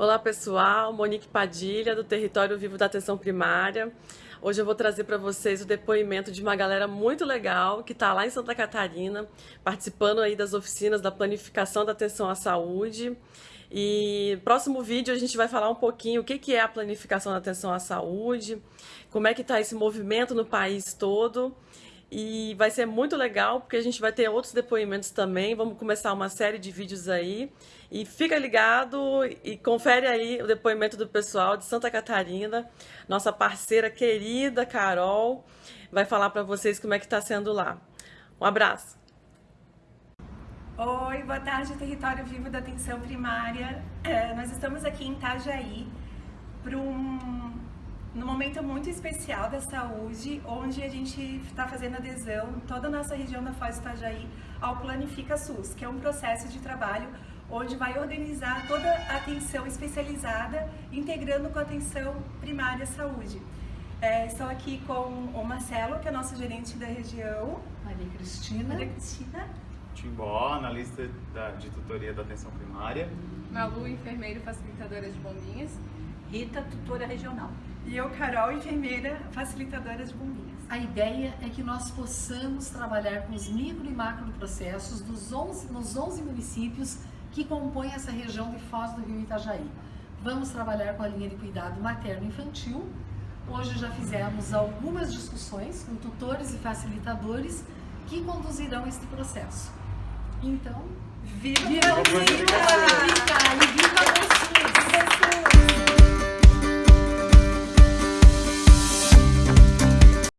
Olá pessoal, Monique Padilha do Território Vivo da Atenção Primária. Hoje eu vou trazer para vocês o depoimento de uma galera muito legal que está lá em Santa Catarina, participando aí das oficinas da planificação da atenção à saúde. E próximo vídeo a gente vai falar um pouquinho o que, que é a planificação da atenção à saúde, como é que está esse movimento no país todo e vai ser muito legal porque a gente vai ter outros depoimentos também. Vamos começar uma série de vídeos aí. E fica ligado e confere aí o depoimento do pessoal de Santa Catarina. Nossa parceira querida, Carol, vai falar para vocês como é que está sendo lá. Um abraço. Oi, boa tarde, Território Vivo da Atenção Primária. É, nós estamos aqui em Itajaí para um num momento muito especial da saúde, onde a gente está fazendo adesão, toda a nossa região da Foz do Itajaí, ao Planifica SUS, que é um processo de trabalho onde vai organizar toda a atenção especializada, integrando com a atenção primária à saúde. É, estou aqui com o Marcelo, que é nosso gerente da região. Maria Cristina. Maria Cristina. Timbó, analista da, de tutoria da atenção primária. Malu, enfermeiro facilitadora de bombinhas. Rita, tutora regional. E eu, Carol, enfermeira facilitadora de bombinhas. A ideia é que nós possamos trabalhar com os micro e macro processos dos 11, nos 11 municípios que compõem essa região de Foz do Rio Itajaí. Vamos trabalhar com a linha de cuidado materno-infantil. Hoje já fizemos algumas discussões com tutores e facilitadores que conduzirão este processo. Então, viva, viva, viva! viva.